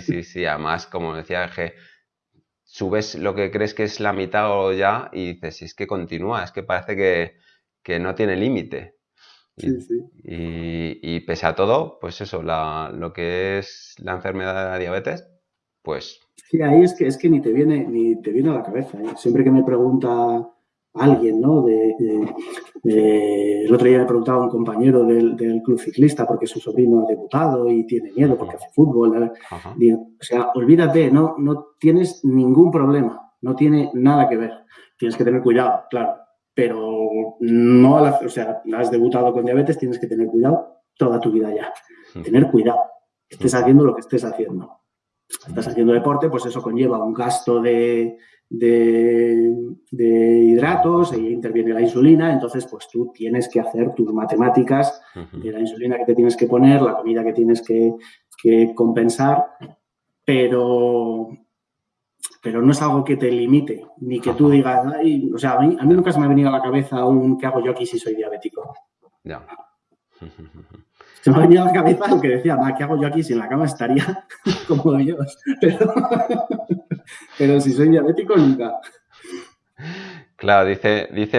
sí, sí. Además, como decía que subes lo que crees que es la mitad o ya y dices, es que continúa, es que parece que, no tiene límite. Sí, sí. Y, pese a todo, pues eso, lo que es la enfermedad de la diabetes, pues... Sí, ahí es que, es que ni, te viene, ni te viene a la cabeza. ¿eh? Siempre que me pregunta alguien, ¿no? De, el otro día le preguntaba a un compañero del, club ciclista porque su sobrino ha debutado y tiene miedo porque hace fútbol. o sea, olvídate, no, no tienes ningún problema, no tiene nada que ver. Tienes que tener cuidado, claro, pero no, o sea, has debutado con diabetes, tienes que tener cuidado toda tu vida ya. Tener cuidado, estés haciendo lo que estés haciendo. Estás haciendo deporte, pues eso conlleva un gasto de, de, hidratos e interviene la insulina, entonces pues tú tienes que hacer tus matemáticas de la insulina que te tienes que poner, la comida que tienes que, compensar, pero, pero no es algo que te limite, ni que tú digas, o sea, a mí, nunca se me ha venido a la cabeza un ¿qué hago yo aquí si soy diabético? Ya. Se me ha venido a la cabeza que decía, ¿qué hago yo aquí si en la cama estaría como Dios? Pero, pero si soy diabético, nunca. Claro, dice, dice